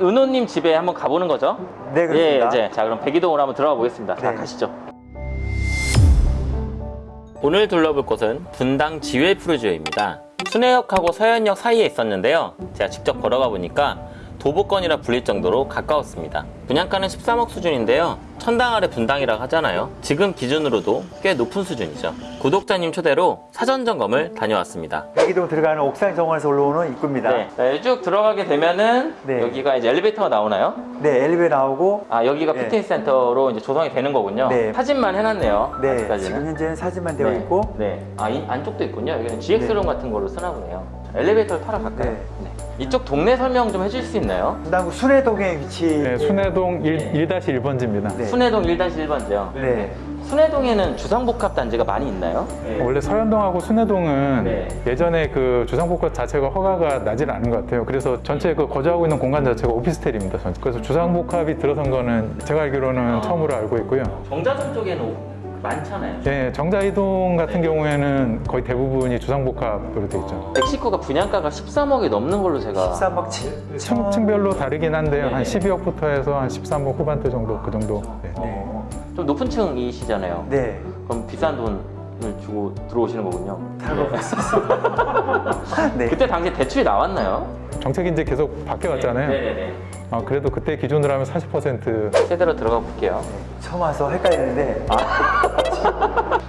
은호님 집에 한번 가보는 거죠? 네, 그렇습니다. 예, 이제 자 그럼 백이동으로 한번 들어가 보겠습니다. 자 네. 가시죠. 오늘 둘러볼 곳은 분당 지회 푸르지오입니다. 순회역하고 서현역 사이에 있었는데요. 제가 직접 걸어가 보니까 도보권이라 불릴 정도로 가까웠습니다. 분양가는 13억 수준인데요. 천당 아래 분당이라고 하잖아요. 지금 기준으로도 꽤 높은 수준이죠. 구독자님 초대로 사전 점검을 다녀왔습니다. 여기도 들어가는 옥상 정원에서 올라오는 입구입니다. 네, 네, 쭉 들어가게 되면은 네. 여기가 이제 엘리베이터가 나오나요? 네, 엘리베이터 나오고 아 여기가 네. 피트니스 센터로 이제 조성이 되는 거군요. 네. 사진만 해놨네요. 네, 아직까지는. 지금 현재는 사진만 되어 네. 있고 네. 아 이, 안쪽도 있군요. 여기는 GX룸 같은 걸로 쓰나 보네요. 엘리베이터를 타러 갈까요? 네. 이쪽 동네 설명 좀 해줄 수 있나요? 분당구 순회동에 위치 네, 순회동 1, 1-1번지입니다. 네. 순회동 1-1번지요. 네. 순회동에는 주상복합 단지가 많이 있나요? 원래 서현동하고 순회동은 네. 예전에 그 주상복합 자체가 허가가 나질 않은 것 같아요. 그래서 전체 그 거주하고 있는 공간 자체가 오피스텔입니다. 전체. 그래서 주상복합이 들어선 거는 제가 알기로는 아. 처음으로 알고 있고요. 정자동 쪽에는 많잖아요. 예, 정자이동 같은 경우에는 거의 대부분이 주상복합으로 돼 있죠. 멕시코가 분양가가 13억이 넘는 걸로 제가 13억 7 층, 층별로 다르긴 한데요. 네네. 한 12억부터 해서 한 13억 후반대 정도 그 정도. 네. 어, 좀 높은 층이시잖아요. 네. 그럼 비싼 돈을 주고 들어오시는 거군요. 네. 그때 당시 대출이 나왔나요? 정책이 이제 계속 바뀌어왔잖아요. 네네네. 아, 그래도 그때 기준으로 하면 40% 세대로 들어가 볼게요. 처음 와서 헷갈리는데 아,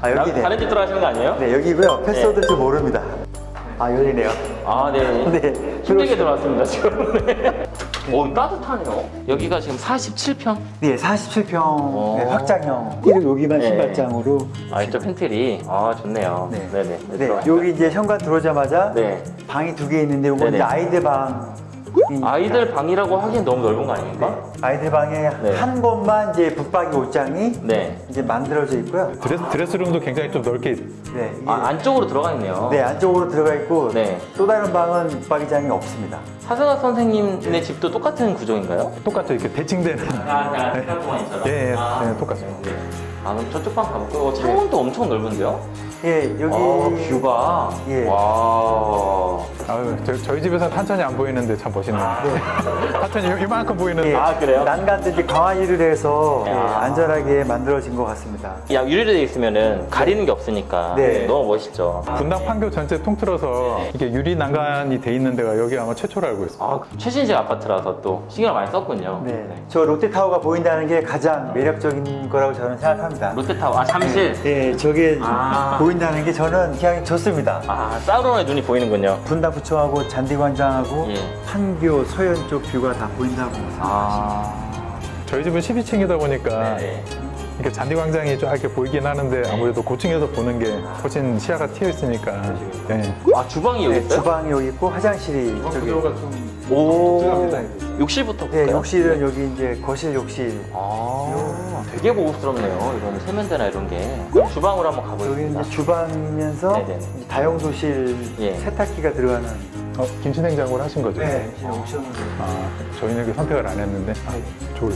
여기 네. 다른 집 들어가시는 거 아니에요? 네, 여기고요. 패스워드 줄 모릅니다. 아, 열리네요. 아, 네. 네. 힘들게 들어왔습니다, 지금. 네. 오, 따뜻하네요. 여기가 지금 47평? 네, 47평 오. 네, 확장형. 이렇게 여기만 네. 신발장으로. 아, 이쪽 팬트리. 아, 좋네요. 네. 네네. 네. 여기 이제 현관 들어오자마자 네. 방이 두 개 있는데 이건 아이들 방. 아이들 방이라고 하기엔 너무 넓은 거 아닙니까? 아이들 방에 네. 한 곳만 이제 붙박이 옷장이 네. 이제 만들어져 있고요. dress, dress room도 굉장히 좀 넓게 네, 이게 아, 안쪽으로 들어가 있네요. 네 안쪽으로 들어가 있고 네. 또 다른 방은 붙박이장이 없습니다. 사승학 선생님네 집도 똑같은 구조인가요? 똑같죠. 이렇게 대칭되는. 아, 아, 생각보니처럼. 예, 예, 아, 네, 똑같습니다. 네. 아, 그럼 저쪽 방 가볼까요? 어, 창문도 엄청 넓은데요? 예, 여기 아, 뷰가. 예. 와. 아유, 저, 저희 집에서 탄천이 안 보이는데 참 멋있네요. 탄천이 요- 이만큼 보이는데. 예, 아, 그래요? 난간도 이제 강화유리를 해서 예, 아. 안전하게 만들어진 것 같습니다. 야, 유리로 돼 있으면 은 가리는 게 없으니까 네. 너무 멋있죠. 분당 판교 전체 통틀어서 이게 유리 난간이 돼 있는 데가 여기 아마 최초로 알고 있어요. 아, 최신식 아파트라서 또 신경을 많이 썼군요. 네, 저 롯데타워가 보인다는 게 가장 매력적인 거라고 저는 생각합니다. 롯데타워, 아, 잠실. 예, 저게 아. 보인다는 게 저는 그냥 좋습니다. 아, 사우론의 눈이 보이는군요. 분당구청하고 잔디광장하고 예. 판교 서현 쪽 뷰가 다 보인다고 생각합니다. 아. 저희 집은 12층이다 보니까 네. 이렇게 잔디광장이 쫙 이렇게 보이긴 하는데 아무래도 고층에서 보는 게 훨씬 시야가 튀어 있으니까. 네. 아, 주방이 여기 네, 있어요? 주방이 여기 있고 화장실이 저기. 오. 욕실부터 볼까요? 네, 욕실은 여기 이제 거실 욕실. 아, 되게 고급스럽네요. 이거는 세면대나 이런 게. 그럼 주방으로 한번 여기 가보겠습니다. 이제 주방이면서 네네. 다용도실 예. 세탁기가 들어가는. 어, 김치 냉장고를 하신 거죠? 네, 옵션으로. 아, 저희는 그 선택을 안 했는데. 아, 좋을.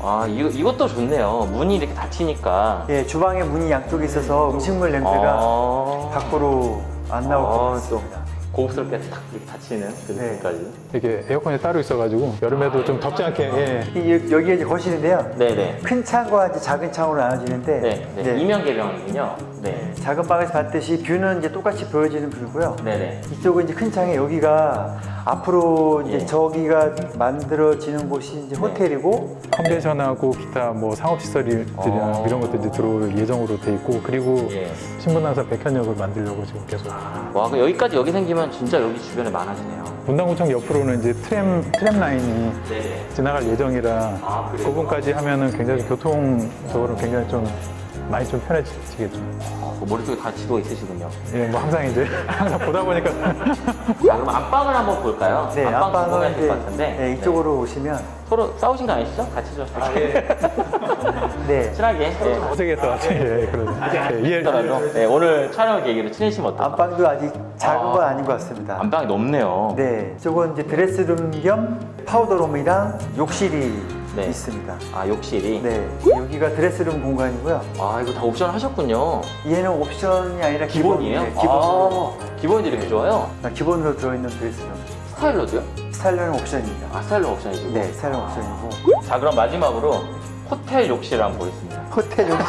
아, 이거, 이것도 좋네요. 문이 이렇게 닫히니까. 예, 주방에 문이 양쪽에 있어서 음식물 냄새가 아, 밖으로 안 나올 것 아, 같습니다. 고급스럽게 탁 이렇게 닫히는 그 네. 느낌까지. 이게 에어컨이 따로 있어가지고 여름에도 좀 덥지 않게. 예. 이- 여- 여기가 이제 거실인데요. 네네. 큰 창과 이제 작은 창으로 나눠지는데 네, 네. 이제 이면 개방이군요. 네. 작은 방에서 봤듯이 뷰는 이제 똑같이 보여지는 뷰고요. 네네. 이쪽은 이제 큰 창에 여기가 앞으로 이제 예. 저기가 만들어지는 곳이 이제 호텔이고 컨벤션하고 기타 뭐 상업시설들이나 어. 이런 것도 이제 들어올 예정으로 돼 있고 그리고 예. 신분당사 백현역을 만들려고 지금 계속 와, 여기까지 여기 생기면 진짜 여기 주변에 많아지네요. 분당구청 옆으로는 이제 트램 트램 라인이 네네. 지나갈 예정이라 아? 그분까지 하면은 굉장히 교통적으로 굉장히 좀 많이 좀 편해지겠죠. 아, 그 머릿속에 다 지도가 있으시군요. 예, 뭐 항상 이제 항상 보다 보니까 자, 그럼 안방을 한번 볼까요? 네, 안방 안방은 궁금하실 이제 것 같은데. 네, 이쪽으로 오시면 서로 싸우신 거 아니시죠? 같이 좀 이렇게 네 친하게. 네. 어색했다. 예, 그러죠. 예. 하더라도 네, 오늘 촬영 계기로 친해지면 어떨까? 안방도 아직 작은 아. 건 아닌 것 같습니다. 안방이 넓네요. 네, 저건 이제 dress room 겸 powder room이랑 욕실이 네. 있습니다. 아, 욕실이. 네, 여기가 dress room 공간이고요. 아, 이거 다 옵션 하셨군요. 얘는 옵션이 아니라 기본이에요? 기본, 네, 기본. 아, 기본이 이렇게 좋아요? 아, 기본으로 들어있는 드레스룸. 스타일러도요? 스타일러는 옵션입니다. 아, 스타일러 옵션이고. 네, 스타일러 옵션이고 자, 그럼 마지막으로 호텔 욕실 한번 보겠습니다. 호텔 욕실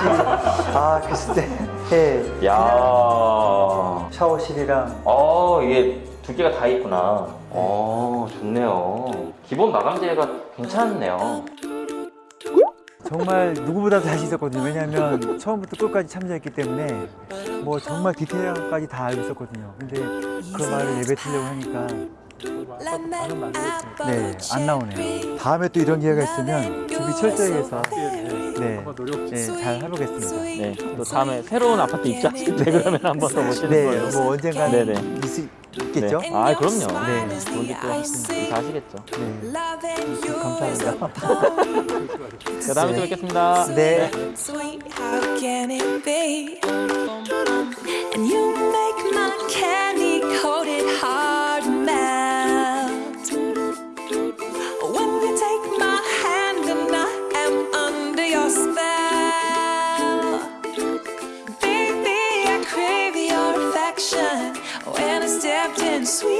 아 글쎄 예 야 샤워실이랑 어, 이게 두 개가 다 있구나. 어, 좋네요. 기본 마감재가 괜찮네요. 정말 누구보다도 자신 있었거든요. 왜냐하면 처음부터 끝까지 참여했기 때문에 뭐 정말 디테일까지 다 알고 있었거든요. 근데 그 말을 내뱉으려고 하니까 네, 안 나오네요. 다음에 또 이런 기회가 있으면 준비 철저히 해서 네, 네, 잘 해보겠습니다. 네, 또 다음에 새로운 아파트 입주하실 때 그러면 한번더 모시는 네, 거예요. 뭐 언젠가 네네. 있, 있겠죠? 네. 아, 그럼요. 네. 언제 또 하시겠죠. 하시겠죠. 네. 감사합니다. 자, 다음에 또 뵙겠습니다. 네. Sweet, sweet